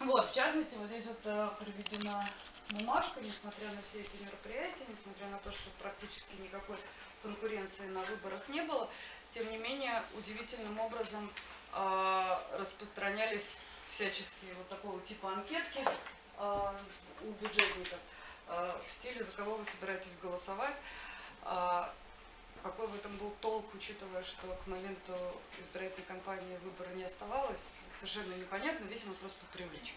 Вот, в частности, вот здесь вот э, приведена бумажка, несмотря на все эти мероприятия, несмотря на то, что практически никакой конкуренции на выборах не было, тем не менее, удивительным образом э, распространялись всяческие вот такого типа анкетки э, у бюджетников в стиле «За кого вы собираетесь голосовать?». Какой в этом был толк, учитывая, что к моменту избирательной кампании выбора не оставалось, совершенно непонятно, видимо, просто по привычке.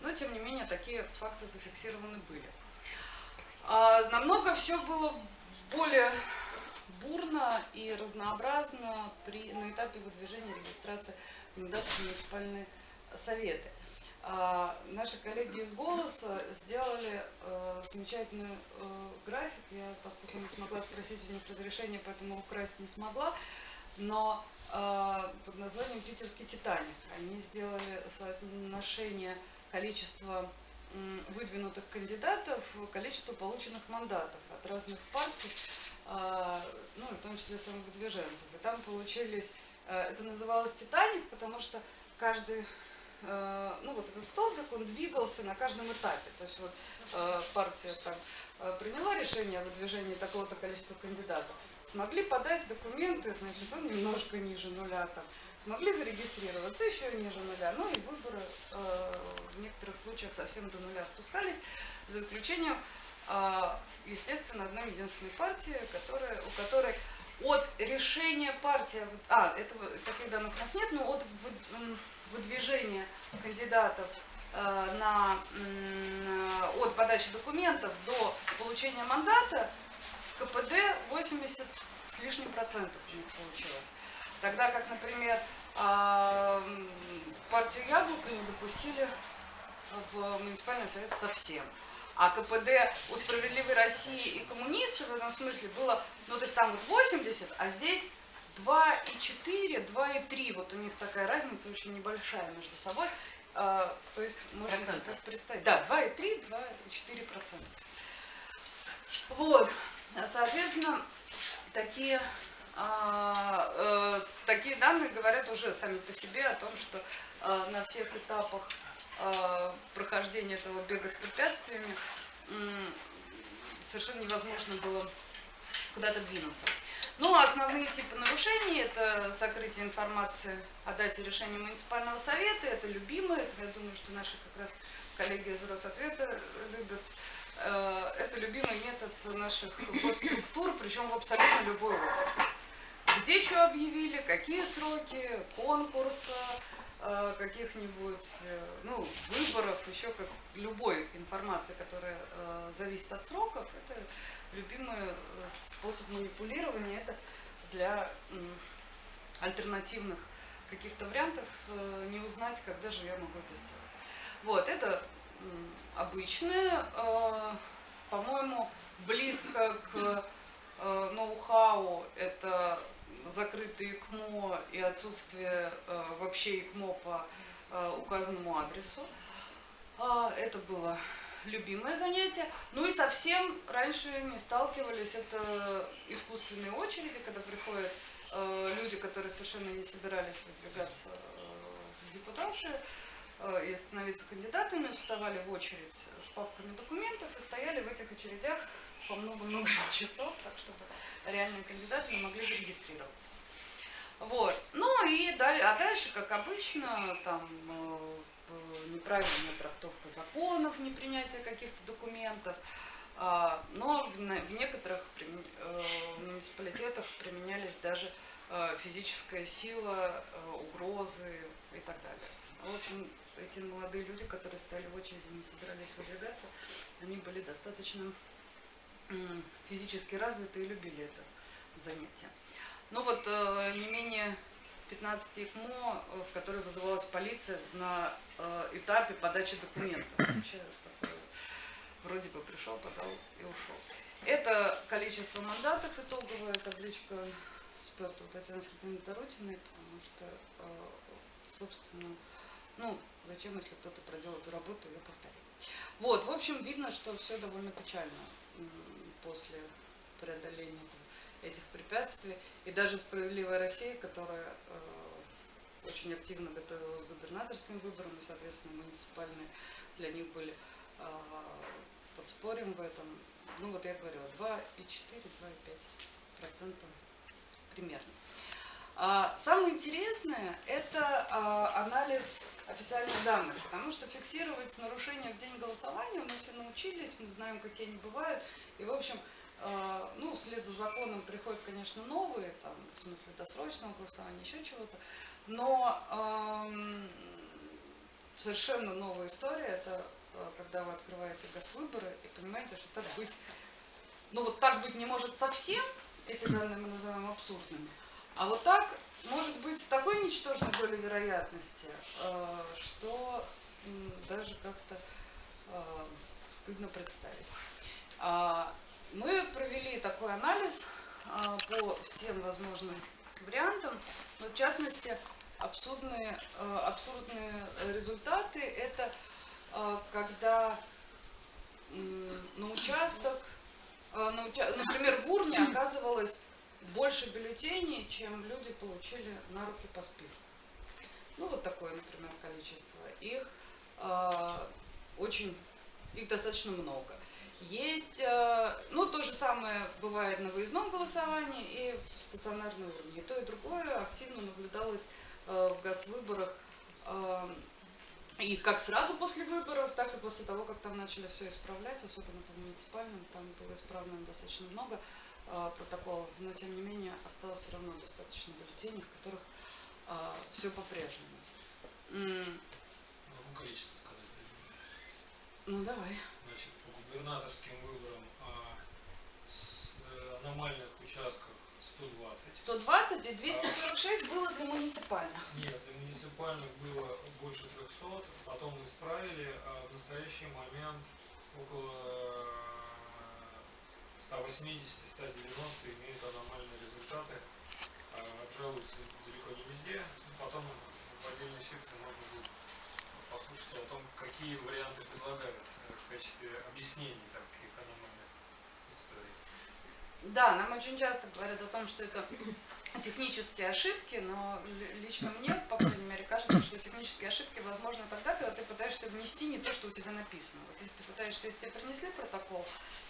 Но, тем не менее, такие факты зафиксированы были. А, намного все было более бурно и разнообразно при, на этапе выдвижения регистрации кандидатов в муниципальные советы. А, наши коллеги из «Голоса» сделали э, замечательный э, график. Я, поскольку не смогла спросить у них разрешения, поэтому украсть не смогла. Но э, под названием «Питерский Титаник». Они сделали соотношение количества выдвинутых кандидатов, количество полученных мандатов от разных партий, ну и в том числе самовыдвиженцев. И там получились, это называлось «Титаник», потому что каждый ну вот этот столбик, он двигался на каждом этапе. То есть вот э, партия там э, приняла решение о выдвижении такого-то количества кандидатов, смогли подать документы, значит, он немножко ниже нуля там, смогли зарегистрироваться еще ниже нуля, ну и выборы в некоторых случаях совсем до нуля спускались, за исключением, естественно, одной единственной партии, которая, у которой от решения партии, а, этого, таких данных у нас нет, но от выдвижения кандидатов э, на, от подачи документов до получения мандата КПД 80 с лишним процентов у них получилось. Тогда как, например, э, партию Яблоко не допустили в муниципальный совет совсем. А КПД у «Справедливой России» и коммунистов в этом смысле было, ну то есть там вот 80, а здесь 2,4, 2,3. Вот у них такая разница очень небольшая между собой. А, то есть можно себе представить. Да, 2,3, 2,4 процента. Вот, соответственно, такие, а, э, такие данные говорят уже сами по себе о том, что а, на всех этапах а, прохождения этого бега с препятствиями совершенно невозможно было куда-то двинуться. Ну, основные типы нарушений – это сокрытие информации о дате решения муниципального совета, это любимые, это, я думаю, что наши как раз коллеги из Росответа любят. Э, это любимый метод наших госструктур, причем в абсолютно любой области. Где что объявили, какие сроки, конкурса, каких-нибудь ну, выборов, еще как любой информации, которая э, зависит от сроков, это любимый э, способ манипулирования это для альтернативных каких-то вариантов э, не узнать, когда же я могу это сделать. Вот, это обычное, э, по-моему, близко к ноу-хау, это закрытые ИКМО и отсутствие вообще ИКМО по указанному адресу. А, это было любимое занятие. Ну и совсем раньше не сталкивались, это искусственные очереди, когда приходят э, люди, которые совершенно не собирались выдвигаться э, в депутаты э, и становиться кандидатами, вставали в очередь с папками документов и стояли в этих очередях по много-много часов, так чтобы реальные кандидаты не могли зарегистрироваться. Вот. Ну и далее, а дальше, как обычно, там э, неправильная трактовка законов, непринятие каких-то документов. А, но в некоторых э, муниципалитетах применялись даже э, физическая сила, угрозы и так далее. В общем, эти молодые люди, которые стояли в очереди, не собирались выдвигаться, они были достаточно физически развиты и любили это занятие. Но вот не менее 15 ИКМО, э, в которой вызывалась полиция на э, этапе подачи документов. Вроде бы пришел, подал и ушел. Это количество мандатов итоговая табличка эксперта Татьяны Сергеевны Тарутиной, потому что, э, собственно, ну, зачем, если кто-то проделал эту работу, ее повторить. Вот, в общем, видно, что все довольно печально после преодоления этого этих препятствий. И даже «Справедливая Россия», которая э, очень активно готовилась к губернаторским выборам, и, соответственно, муниципальные для них были а, под спорем в этом. Ну вот я говорю, 2,4-2,5% примерно. А, самое интересное – это а, анализ официальных данных, потому что фиксировать нарушения в день голосования мы все научились, мы знаем, какие они бывают. И, в общем, а, ну, вслед за законом приходят, конечно, новые, там, в смысле досрочного голосования, еще чего-то. Но совершенно новая история – это когда вы открываете госвыборы и понимаете, что так быть, ну вот так быть не может совсем, эти данные мы называем абсурдными, а вот так может быть с такой ничтожной долей вероятности, э, что даже как-то э, стыдно представить. А, мы провели такой анализ э, по всем возможным вариантам, но в частности абсурдные, абсурдные результаты это когда на участок, например, в урне оказывалось больше бюллетеней, чем люди получили на руки по списку. Ну, вот такое, например, количество. Их э, очень, их достаточно много. Есть, э, ну, то же самое бывает на выездном голосовании и в стационарной урне. И то, и другое активно наблюдалось э, в госвыборах. Э, и как сразу после выборов, так и после того, как там начали все исправлять, особенно по муниципальным, там было исправлено достаточно много. А, протоколов, но тем не менее осталось все равно достаточно бюллетеней, в которых а, все по-прежнему. Могу количество сказать? Ну давай. Значит, по губернаторским выборам а, с, э, аномальных участках 120. 120 и 246 а, было для муниципальных. Нет, для муниципальных было больше 300, потом мы исправили, а в настоящий момент около 180-190 имеют аномальные результаты, а, обжалуются далеко не везде. Потом в отдельной секции можно будет послушать о том, какие варианты предлагают э, в качестве объяснений таких аномальных историй. Да, нам очень часто говорят о том, что это технические ошибки, но лично мне, по крайней мере, кажется, что технические ошибки возможны тогда, когда ты пытаешься внести не то, что у тебя написано. Вот если ты пытаешься, если тебе принесли протокол,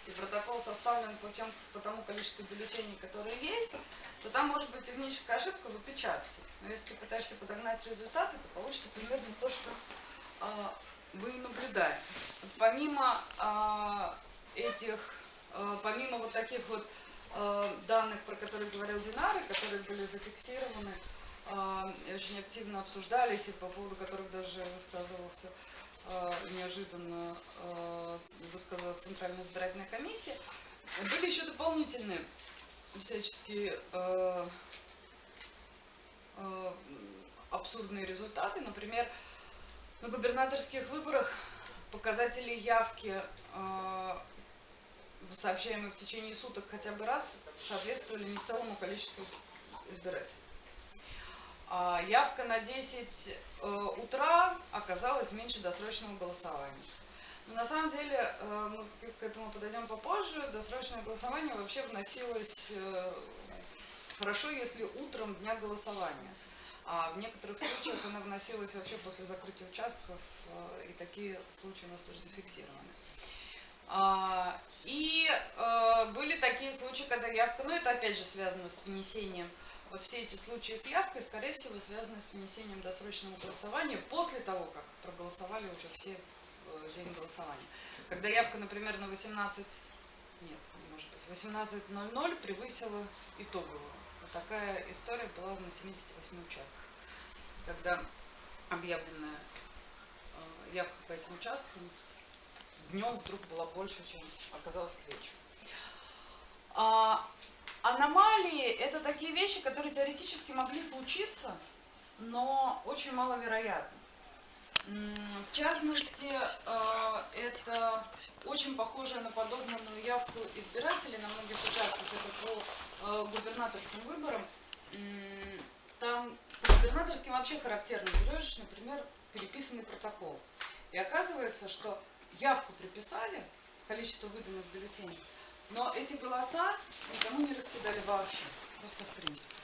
и протокол составлен по, тем, по тому количеству бюллетеней, которые есть, то там может быть техническая ошибка в опечатке. Но если ты пытаешься подогнать результаты, то получится примерно то, что э, вы наблюдаете. Помимо э, этих, э, помимо вот таких вот данных, про которые говорил Динары, которые были зафиксированы, э, очень активно обсуждались и по поводу которых даже высказывался Э, неожиданно э, высказалась Центральная избирательная комиссия. Были еще дополнительные всяческие э, абсурдные результаты. Например, на губернаторских выборах показатели явки, сообщаемые в течение суток хотя бы раз, соответствовали не целому количеству избирателей. А явка на 10 э, утра оказалась меньше досрочного голосования. Но на самом деле, э, мы к этому подойдем попозже, досрочное голосование вообще вносилось э, хорошо, если утром дня голосования. А в некоторых случаях она вносилась вообще после закрытия участков, и такие случаи у нас тоже зафиксированы. А, и были такие случаи, когда явка, ну это опять же связано с внесением вот все эти случаи с явкой, скорее всего, связаны с внесением досрочного голосования после того, как проголосовали уже все э, день голосования. Когда явка, например, на 18, нет, не может быть, 18.00 превысила итоговую. Вот такая история была на 78 участках, когда объявленная э, явка по этим участкам днем вдруг была больше, чем оказалось к вечеру. А, Аномалии – это такие вещи, которые теоретически могли случиться, но очень маловероятны. В частности, э, это очень похоже на подобную явку избирателей на многих участках, это по э, губернаторским выборам. Там по губернаторским вообще характерно берешь, например, переписанный протокол. И оказывается, что явку приписали, количество выданных бюллетеней, но эти голоса никому не раскидали вообще, просто в принципе.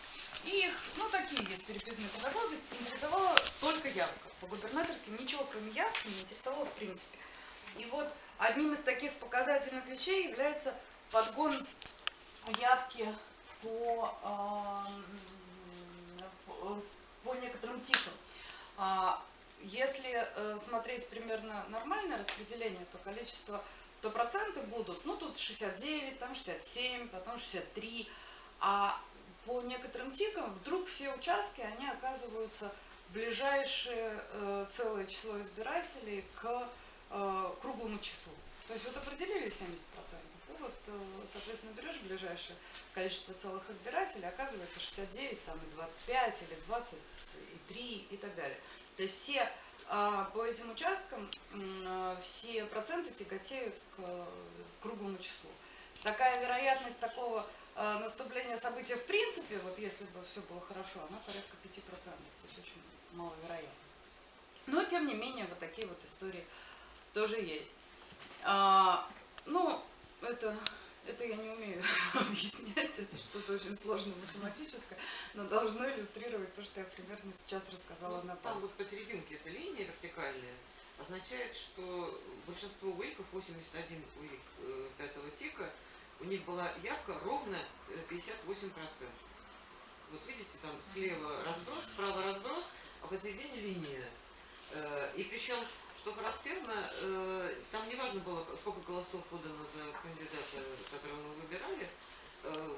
И их, ну такие есть переписные есть интересовала только явка. По губернаторским ничего кроме явки не интересовало в принципе. И вот одним из таких показательных вещей является подгон явки по, э, по некоторым типам. Если э, смотреть примерно нормальное распределение, то количество, то проценты будут, ну тут 69, там 67, потом 63, а по некоторым тикам вдруг все участки, они оказываются ближайшее э, целое число избирателей к э, круглому числу. То есть вот определили 70%, и вот, соответственно, берешь ближайшее количество целых избирателей, оказывается 69, там, и 25, или 23 и так далее. То есть все э, по этим участкам э, все проценты тяготеют к круглому числу. Такая вероятность такого Э, наступление события в принципе, вот если бы все было хорошо, оно порядка 5%, то есть очень маловероятно. Но, тем не менее, вот такие вот истории тоже есть. А, ну, это, это я не умею объяснять, это что-то очень сложное математическое, но должно иллюстрировать то, что я примерно сейчас рассказала ну, на пальце. Там вот посерединке эта линия вертикальная означает, что большинство уиков, 81 уик э, пятого тика, у них была явка ровно 58%. Э, вот видите, там слева разброс, справа разброс, а посередине линия. Э, и причем, что характерно, э, там не важно было, сколько голосов подано за кандидата, которого мы выбирали.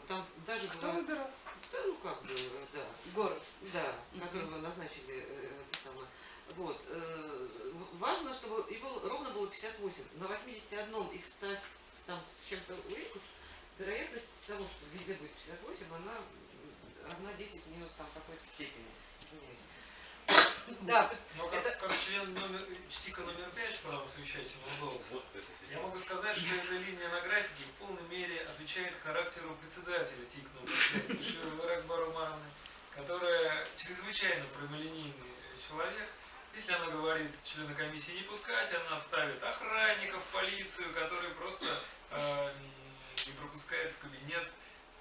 Там даже Кто была... выбирал? Да, ну как бы, да. Город. Да, которого назначили это самое. Вот. Важно, чтобы и было, ровно было 58. На 81 из 100 там с чем-то уиков, вероятность того, что везде будет 58, она равна 10 минус там какой-то степени. Извиняюсь. Да. Но как, это... как член номер, ЧТИКа номер 5 права совещательного голоса, я могу сказать, что эта линия на графике в полной мере отвечает характеру председателя ТИК номер 5 Широва Ракбару которая чрезвычайно прямолинейный человек, если она говорит члена комиссии не пускать, она ставит охранников, полицию, которые просто э, не пропускает в кабинет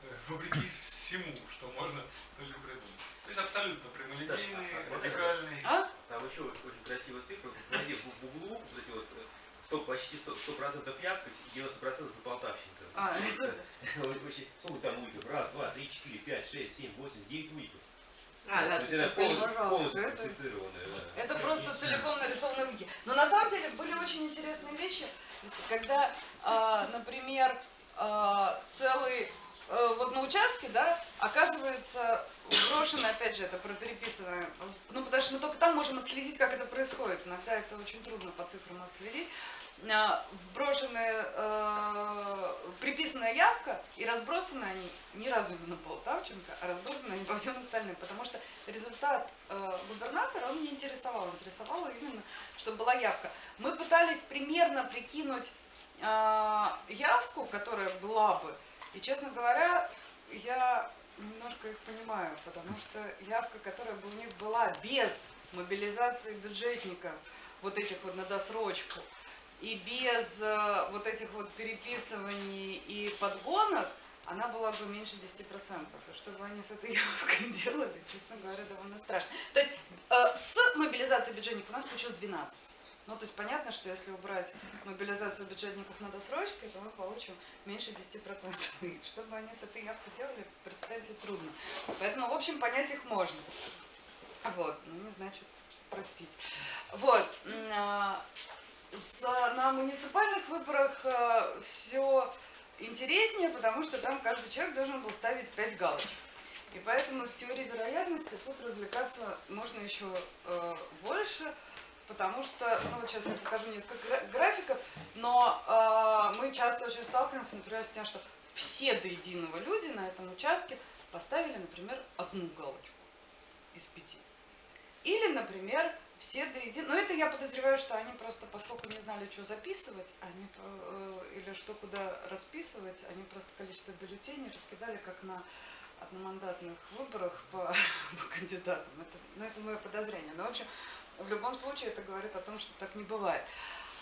э, вопреки всему, что можно только придумать. То есть абсолютно прямолинейный, а, а, вертикальный. А? Там еще очень красивая цифра. Найди в, углу вот эти вот 100, э, почти 100%, 100 явка, 90% за Полтавщинка. А, это... Сколько там уиков? Раз, два, три, четыре, пять, шесть, семь, восемь, девять уиков. А, да, То есть это полностью, полностью это, да. это просто целиком нарисованные вики. Но на самом деле были очень интересные вещи, когда, э, например, э, целый вот на участке, да, оказывается брошено, опять же, это про переписанное, ну, потому что мы только там можем отследить, как это происходит. Иногда это очень трудно по цифрам отследить. А, вброшенная, э, приписанная явка и разбросаны они ни разу не на Полтавченко, а разбросаны они по всем остальным, потому что результат э, губернатора он не интересовал, интересовало именно, чтобы была явка. Мы пытались примерно прикинуть э, явку, которая была бы, и, честно говоря, я немножко их понимаю, потому что явка, которая бы у них была без мобилизации бюджетников, вот этих вот на досрочку, и без э, вот этих вот переписываний и подгонок, она была бы меньше 10%. И что бы они с этой явкой делали, честно говоря, довольно страшно. То есть э, с мобилизацией бюджетников у нас получилось 12. Ну, то есть понятно, что если убрать мобилизацию бюджетников на досрочке, то мы получим меньше 10%. И что бы они с этой явкой делали, представить себе трудно. Поэтому, в общем, понять их можно. Вот, ну не значит простить. Вот. А, на муниципальных выборах э, все интереснее, потому что там каждый человек должен был ставить 5 галочек. И поэтому с теорией вероятности тут развлекаться можно еще э, больше, потому что, ну вот сейчас я покажу несколько графиков, но э, мы часто очень сталкиваемся, например, с тем, что все до единого люди на этом участке поставили, например, одну галочку из пяти. Или, например, все до единого. Но это я подозреваю, что они просто, поскольку не знали, что записывать, они, э, или что куда расписывать, они просто количество бюллетеней раскидали, как на одномандатных выборах по, по кандидатам. Это, ну, это мое подозрение. Но, в общем, в любом случае это говорит о том, что так не бывает.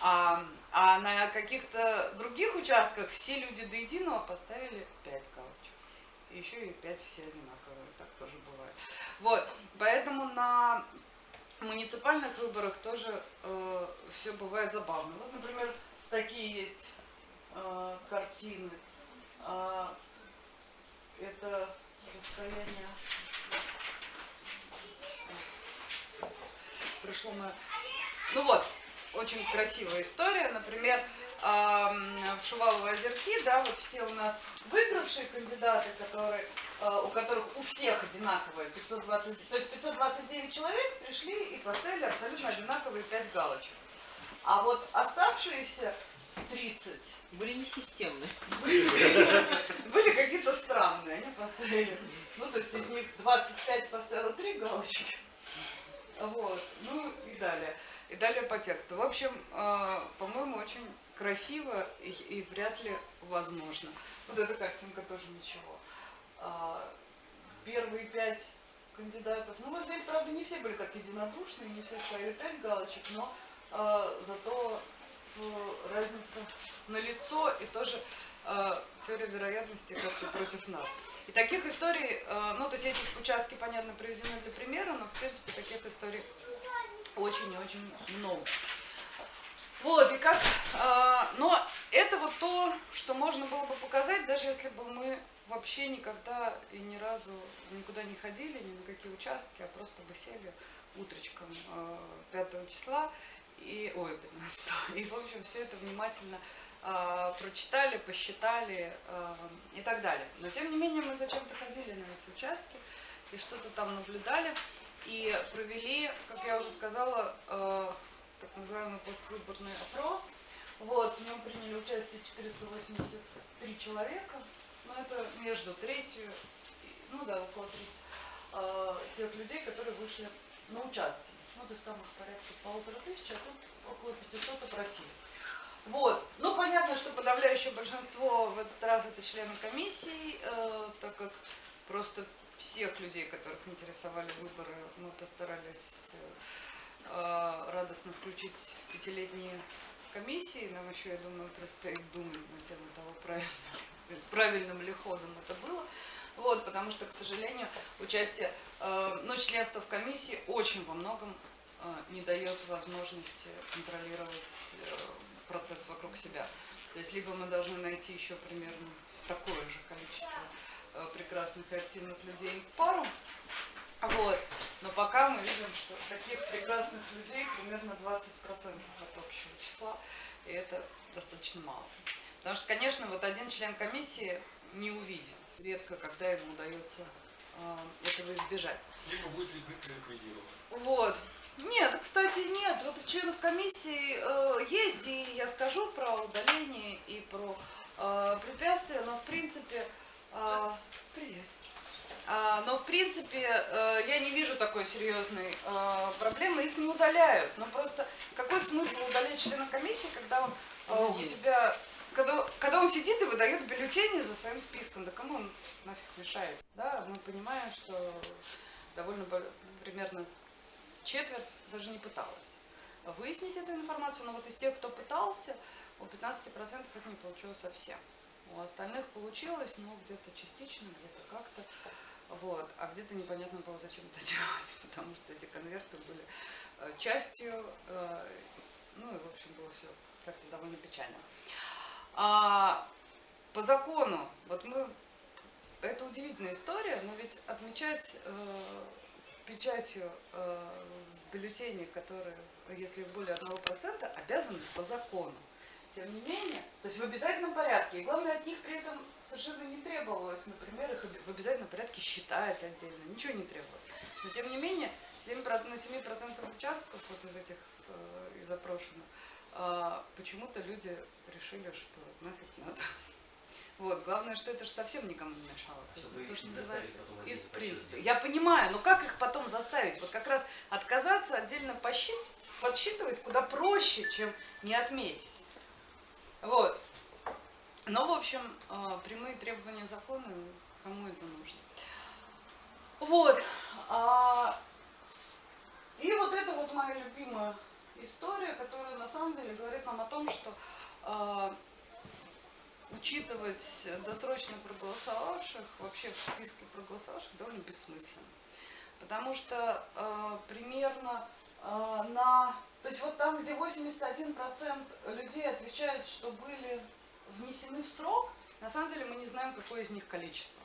А, а на каких-то других участках все люди до единого поставили 5 галочек. еще и 5 все одинаковые, так тоже бывает. Вот, поэтому на муниципальных выборах тоже э, все бывает забавно. Вот, например, такие есть э, картины. Э, это расстояние пришло на... Ну вот, очень красивая история. Например, в Шувалово озерки, да, вот все у нас выигравшие кандидаты, которые, а, у которых у всех одинаковые 520, то есть 529 человек пришли и поставили абсолютно одинаковые 5 галочек. А вот оставшиеся 30 были несистемные. Были, были какие-то странные. Они поставили, ну то есть из них 25 поставило 3 галочки. Вот, ну и далее. И далее по тексту. В общем, а, по-моему, очень красиво и, вряд ли возможно. Вот эта картинка тоже ничего. А, первые пять кандидатов, ну вот здесь, правда, не все были так единодушны, не все ставили пять галочек, но а, зато ну, разница на лицо и тоже э, теория вероятности как-то против нас. И таких историй, э, ну то есть эти участки, понятно, приведены для примера, но в принципе таких историй очень и очень много. Вот, и как, э, но это вот то, что можно было бы показать, даже если бы мы вообще никогда и ни разу никуда не ходили, ни на какие участки, а просто бы сели утречком э, 5 числа, и, ой, 15, и, в общем, все это внимательно прочитали, посчитали э, и так далее. Но, тем не менее, мы зачем-то ходили на эти участки и что-то там наблюдали, и провели, как я уже сказала, э, так называемый поствыборный опрос. Вот, в нем приняли участие 483 человека, но это между третью, ну да, около трети, тех людей, которые вышли на участки. Ну, то есть там их порядка полутора тысяч, а тут около 500 опросили. Вот. Ну, понятно, что подавляющее большинство в этот раз это члены комиссии, э, так как просто всех людей, которых интересовали выборы, мы постарались э, радостно включить пятилетние комиссии. Нам еще, я думаю, предстоит думать на тему того, правильным, правильным ли ходом это было. Вот, потому что, к сожалению, участие, э, ну, членство в комиссии очень во многом не дает возможности контролировать процесс вокруг себя. То есть, либо мы должны найти еще примерно такое же количество прекрасных и активных людей в пару, вот. Но пока мы видим, что таких прекрасных людей примерно 20% от общего числа, и это достаточно мало. Потому что, конечно, вот один член комиссии не увидит. Редко, когда ему удается э, этого избежать. Либо будет ликвидирован. Вот. Нет, кстати, нет. Вот у членов комиссии э, есть, и я скажу про удаление и про э, препятствия, но в принципе... Э, привет. А, но, в принципе, э, я не вижу такой серьезной э, проблемы, их не удаляют. Но просто какой смысл удалять члена комиссии, когда он э, у тебя... Когда, когда он сидит и выдает бюллетени за своим списком, да кому он нафиг мешает? Да, мы понимаем, что довольно примерно четверть даже не пыталась выяснить эту информацию, но вот из тех, кто пытался, у 15% это не получилось совсем. У остальных получилось, но где-то частично, где-то как-то. Вот. А где-то непонятно было, зачем это делать, потому что эти конверты были э, частью, э, ну и, в общем, было все как-то довольно печально. А по закону, вот мы, это удивительная история, но ведь отмечать э, печатью э, бюллетени, которые, если более 1%, обязаны по закону. Тем не менее, то есть в обязательном порядке. И главное, от них при этом совершенно не требовалось, например, их в обязательном порядке считать отдельно. Ничего не требовалось. Но тем не менее, 7, на 7% участков вот из этих, э, из э, почему-то люди решили, что нафиг надо. Вот, главное, что это же совсем никому не мешало. Чтобы то, что называется из принципа. Я понимаю, но как их потом заставить? Вот как раз отказаться отдельно посчит, подсчитывать куда проще, чем не отметить. Вот. Но, в общем, э, прямые требования закона, кому это нужно. Вот. А, и вот это вот моя любимая история, которая на самом деле говорит нам о том, что э, учитывать досрочно проголосовавших вообще в списке проголосовавших довольно бессмысленно. Потому что э, примерно э, на... То есть вот там, где 81% людей отвечают, что были внесены в срок, на самом деле мы не знаем, какое из них количество.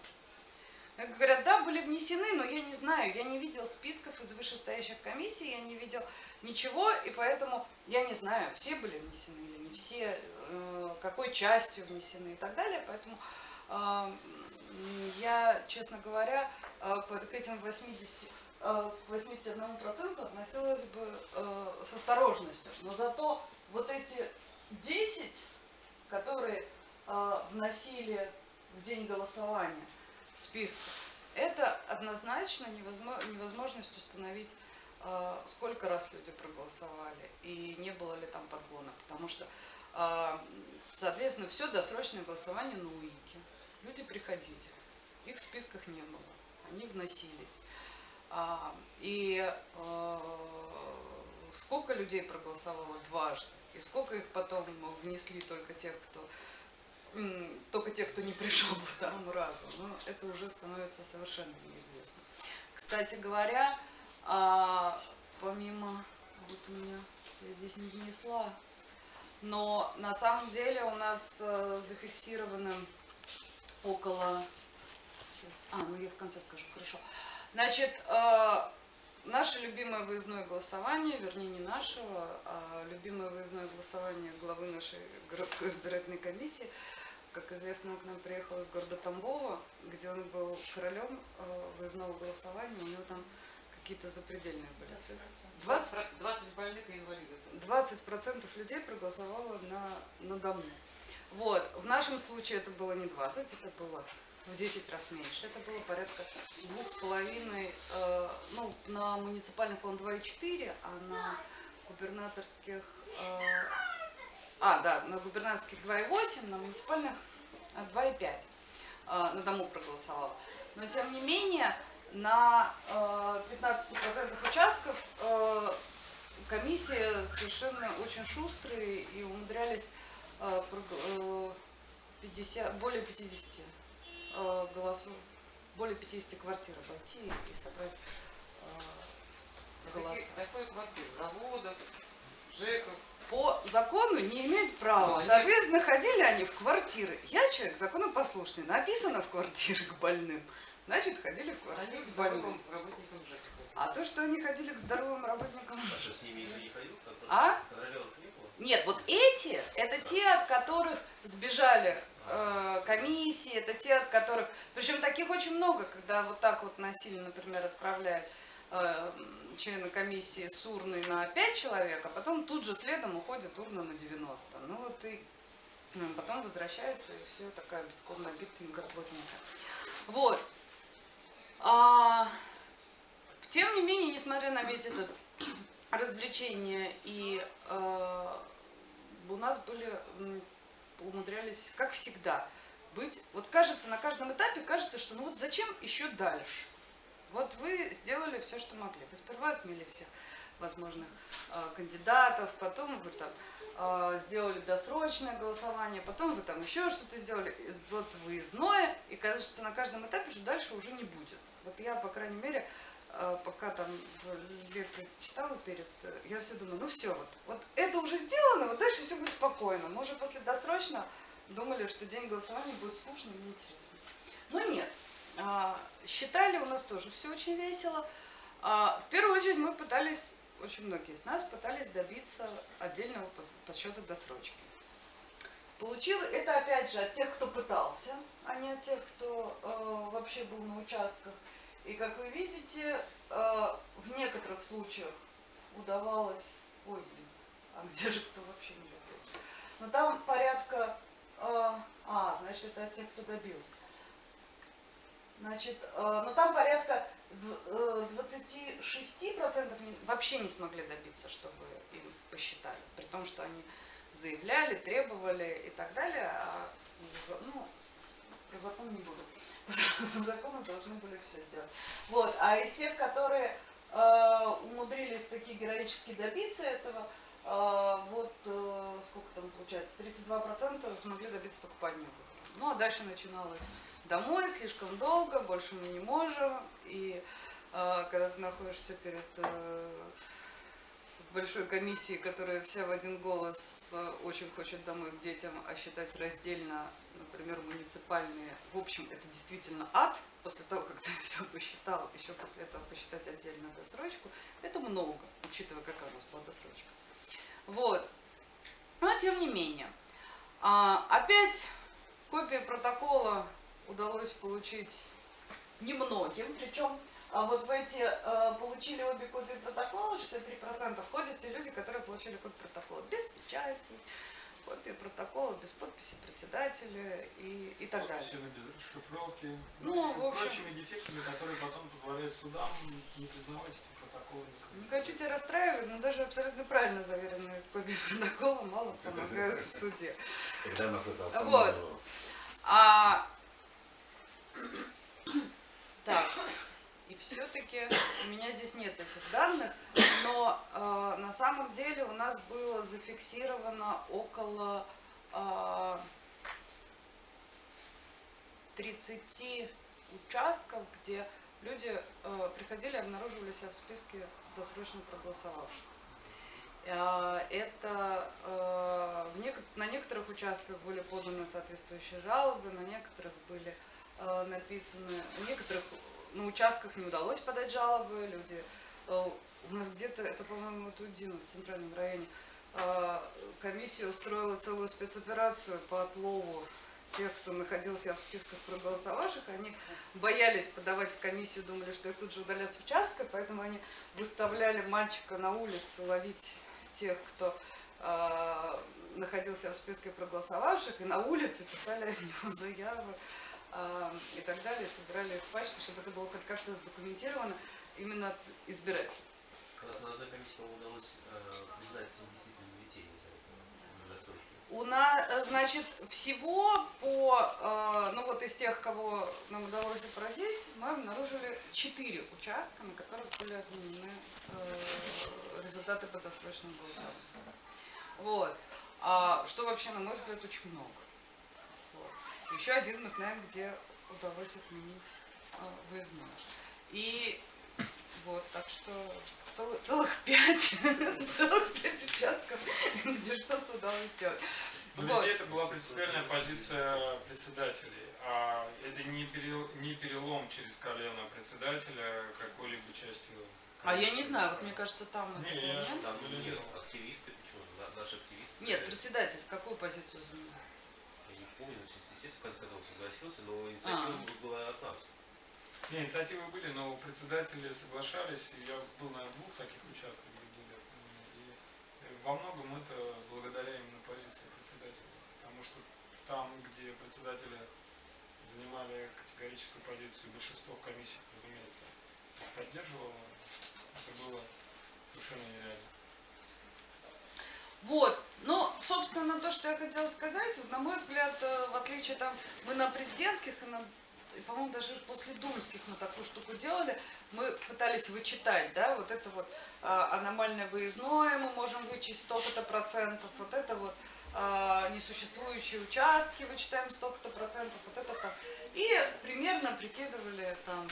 Говорят, да, были внесены, но я не знаю, я не видел списков из вышестоящих комиссий, я не видел ничего, и поэтому я не знаю, все были внесены или не все, э, какой частью внесены и так далее, поэтому э, я, честно говоря, э, к этим 80 к 81% относилась бы с осторожностью. Но зато вот эти 10, которые вносили в день голосования в списках, это однозначно невозможность установить сколько раз люди проголосовали и не было ли там подгона, потому что, а, соответственно, все досрочное голосование на УИКе. Люди приходили, их в списках не было, они вносились. А, и сколько людей проголосовало дважды, и сколько их потом внесли только тех, кто только тех, кто не пришел по второму разу, но это уже становится совершенно неизвестно. Кстати говоря, а, помимо, вот у меня, я здесь не внесла, но на самом деле у нас э, зафиксировано около, сейчас, а, ну я в конце скажу, хорошо. Значит, э, наше любимое выездное голосование, вернее не нашего, а любимое выездное голосование главы нашей городской избирательной комиссии, как известно, к нам приехал из города Тамбова, где он был королем э, выездного голосования, у него там какие-то запредельные были цифры. 20, 20 больных и инвалидов. 20 процентов людей проголосовало на, на дому. Вот, в нашем случае это было не 20, это было в 10 раз меньше. Это было порядка двух с половиной, э, ну, на муниципальных, по-моему, 2,4, а на губернаторских, э, а, да, на губернаторских 2,8, на муниципальных 2,5 э, на дому проголосовало. Но, тем не менее, на 15% э, участков э, комиссия совершенно очень шустрые и умудрялись 50, э, более 50 голосов, более 50 квартир обойти и собрать голоса. Какой квартир? Заводов, ЖЭКов? По закону не имеют права. Ну, Соответственно, ходили они в квартиры. Я человек законопослушный. Написано в квартиры к больным. Значит, ходили в квартиру к больным. работникам А то, что они ходили к здоровым работникам... А что, с ними не ходил? А? Нет, вот эти, это те, от которых сбежали э, комиссии, это те, от которых... Причем таких очень много, когда вот так вот насильно, например, отправляют э, члена комиссии с урной на 5 человек, а потом тут же следом уходит урна на 90. Ну вот и ну, потом возвращается, и все такая битком набитая плотненькая. Вот. А, тем не менее, несмотря на весь этот развлечение, и э, у нас были, умудрялись, как всегда, быть, вот кажется, на каждом этапе кажется, что ну вот зачем еще дальше? Вот вы сделали все, что могли. Вы сперва отмели всех возможных э, кандидатов, потом вы там э, сделали досрочное голосование, потом вы там еще что-то сделали, вот выездное, и кажется, на каждом этапе, что дальше уже не будет. Вот я, по крайней мере, э, пока там лекции читала перед, я все думаю, ну все, вот, вот это уже сделано, вот дальше все будет спокойно. Мы уже после досрочно думали, что день голосования будет скучно и неинтересно. Но нет, а, считали у нас тоже все очень весело. А, в первую очередь мы пытались, очень многие из нас пытались добиться отдельного подсчета досрочки. Получил это опять же от тех, кто пытался, а не от тех, кто э, вообще был на участках. И как вы видите, э, в некоторых случаях удавалось... Ой, блин, а где же кто вообще не добился? Но там порядка... Э, а, значит, это от тех, кто добился. Значит, э, но там порядка 26% э, вообще не смогли добиться, чтобы им посчитали. При том, что они заявляли, требовали и так далее. А, ну, про закон не буду. По закону должны были все сделать. Вот. А из тех, которые э, умудрились таки героически добиться этого, э, вот э, сколько там получается, 32% смогли добиться только по выборам. Ну, а дальше начиналось домой, слишком долго, больше мы не можем. И э, когда ты находишься перед э, большой комиссией, которая вся в один голос э, очень хочет домой к детям, а считать раздельно, например, муниципальные, в общем, это действительно ад, после того, как ты все посчитал, еще после этого посчитать отдельно досрочку, это много, учитывая, какая у нас была досрочка. Вот. Но тем не менее, а, опять копии протокола удалось получить немногим, причем а вот в эти а, получили обе копии протокола, 63% входят те люди, которые получили копию протокола без печати, копии протокола без подписи председателя и, и так далее. Подписью без расшифровки, Ну, и в общем- прочими дефектами, которые потом позволяют судам не признавать эти протоколы. Не хочу тебя расстраивать, но даже абсолютно правильно заверенные копии протокола мало помогают в суде. Когда нас это Вот. останавливало? А... Так, и все-таки у меня здесь нет этих данных, но э, на самом деле у нас было зафиксировано около э, 30 участков, где люди э, приходили и обнаруживали себя в списке досрочно проголосовавших. Э, Это э, на некоторых участках были поданы соответствующие жалобы, на некоторых были э, написаны, на некоторых на участках не удалось подать жалобы, люди, э, у нас где-то, это, по-моему, Димы в центральном районе, комиссия устроила целую спецоперацию по отлову тех, кто находился в списках проголосовавших, они боялись подавать в комиссию, думали, что их тут же удалят с участка, поэтому они выставляли мальчика на улице ловить тех, кто э, находился в списке проголосовавших, и на улице писали от него заявы э, и так далее, собирали их пачку, чтобы это было хоть как-то задокументировано именно от избирателей. У нас на одной комиссии, удалось э, признать действительно детей за это, на досрочку. У нас, значит, всего по, э, ну вот из тех, кого нам удалось опросить, мы обнаружили четыре участка, на которых были отменены э, результаты по досрочному голосованию. Вот. А, что вообще, на мой взгляд, очень много. Вот. Еще один мы знаем, где удалось отменить э, выездное. И вот, так что целых, целых пять, целых пять участков, где что-то удалось сделать. Но Вот. везде это была принципиальная позиция председателей. А это не, перел- не перелом через колено председателя какой-либо частью. А я не знаю, вот мне кажется, там Не, этого я- нет. Там Ну, нет, нет. активисты, почему? Наши активисты. Нет, председатель какую позицию занимает? Я не помню, естественно, в конце концов согласился, но инициатива А. была от нас. Не, инициативы были, но председатели соглашались, и я был на двух таких участках, где. И во многом это благодаря именно позиции председателя. Потому что там, где председатели занимали категорическую позицию, большинство в комиссиях, разумеется, поддерживало, это было совершенно нереально. Вот, ну, собственно, то, что я хотела сказать, на мой взгляд, э, в отличие там, мы на президентских и, на, и, по-моему, даже после думских мы такую штуку делали, мы пытались вычитать, да, вот это вот а, аномальное выездное мы можем вычесть столько-то процентов, вот это вот а, несуществующие участки вычитаем столько-то процентов, вот это там. И примерно прикидывали там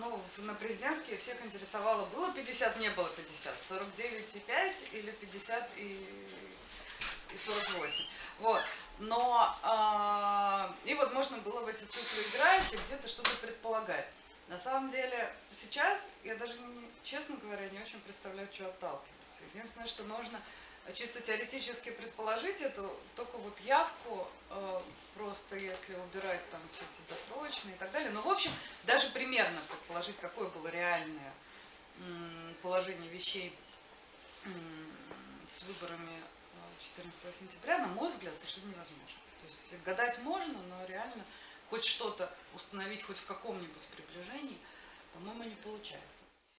ну, на президентские всех интересовало, было 50, не было 50, 49,5 или 50 и, и 48. Вот. Но, а, и вот можно было в эти цифры играть и где-то что-то предполагать. На самом деле, сейчас я даже, не, честно говоря, не очень представляю, что отталкиваться. Единственное, что можно чисто теоретически предположить, это только вот явку, э, просто если убирать там все эти досрочные и так далее. Но, в общем, даже примерно предположить, какое было реальное положение вещей с выборами э, 14 сентября, на мой взгляд, совершенно невозможно. То есть гадать можно, но реально хоть что-то установить хоть в каком-нибудь приближении, по-моему, не получается.